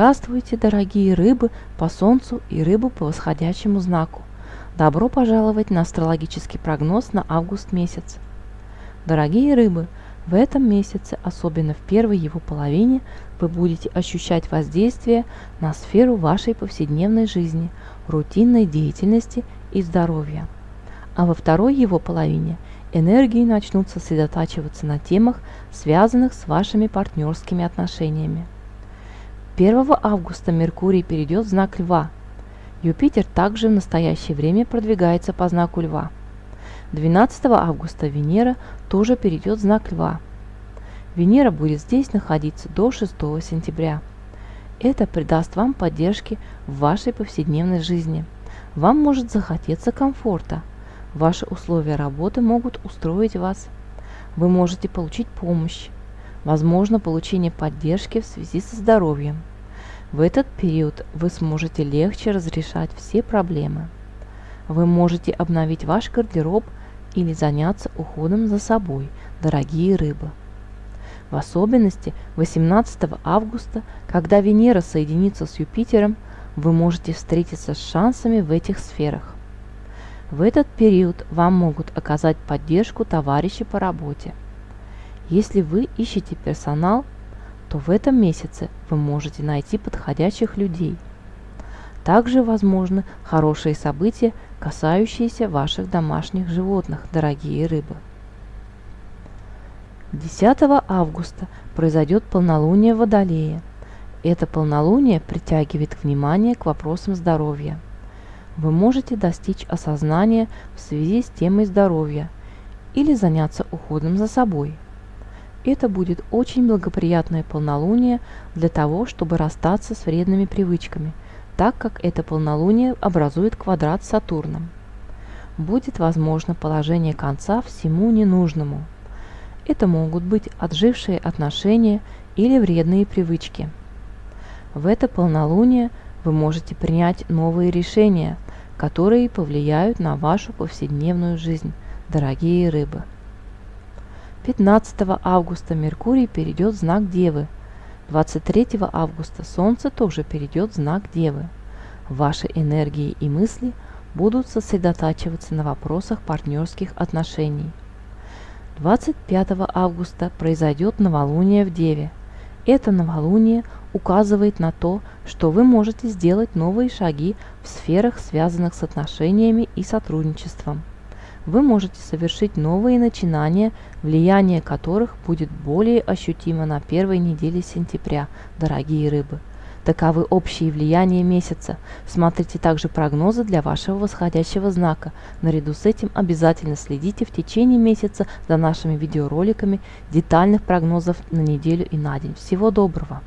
Здравствуйте, дорогие рыбы по Солнцу и рыбы по восходящему знаку. Добро пожаловать на астрологический прогноз на август месяц. Дорогие рыбы, в этом месяце, особенно в первой его половине, вы будете ощущать воздействие на сферу вашей повседневной жизни, рутинной деятельности и здоровья. А во второй его половине энергии начнут сосредотачиваться на темах, связанных с вашими партнерскими отношениями. 1 августа Меркурий перейдет в знак Льва. Юпитер также в настоящее время продвигается по знаку Льва. 12 августа Венера тоже перейдет в знак Льва. Венера будет здесь находиться до 6 сентября. Это придаст вам поддержки в вашей повседневной жизни. Вам может захотеться комфорта. Ваши условия работы могут устроить вас. Вы можете получить помощь. Возможно получение поддержки в связи со здоровьем. В этот период вы сможете легче разрешать все проблемы. Вы можете обновить ваш гардероб или заняться уходом за собой, дорогие рыбы. В особенности 18 августа, когда Венера соединится с Юпитером, вы можете встретиться с шансами в этих сферах. В этот период вам могут оказать поддержку товарищи по работе. Если вы ищете персонал, то в этом месяце вы можете найти подходящих людей. Также возможны хорошие события, касающиеся ваших домашних животных, дорогие рыбы. 10 августа произойдет полнолуние в Водолее. Это полнолуние притягивает внимание к вопросам здоровья. Вы можете достичь осознания в связи с темой здоровья или заняться уходом за собой – это будет очень благоприятное полнолуние для того, чтобы расстаться с вредными привычками, так как это полнолуние образует квадрат с Сатурном. Будет возможно положение конца всему ненужному. Это могут быть отжившие отношения или вредные привычки. В это полнолуние вы можете принять новые решения, которые повлияют на вашу повседневную жизнь, дорогие рыбы. 15 августа Меркурий перейдет в знак Девы. 23 августа Солнце тоже перейдет в знак Девы. Ваши энергии и мысли будут сосредотачиваться на вопросах партнерских отношений. 25 августа произойдет новолуние в Деве. Это новолуние указывает на то, что вы можете сделать новые шаги в сферах, связанных с отношениями и сотрудничеством вы можете совершить новые начинания, влияние которых будет более ощутимо на первой неделе сентября, дорогие рыбы. Таковы общие влияния месяца. Смотрите также прогнозы для вашего восходящего знака. Наряду с этим обязательно следите в течение месяца за нашими видеороликами детальных прогнозов на неделю и на день. Всего доброго!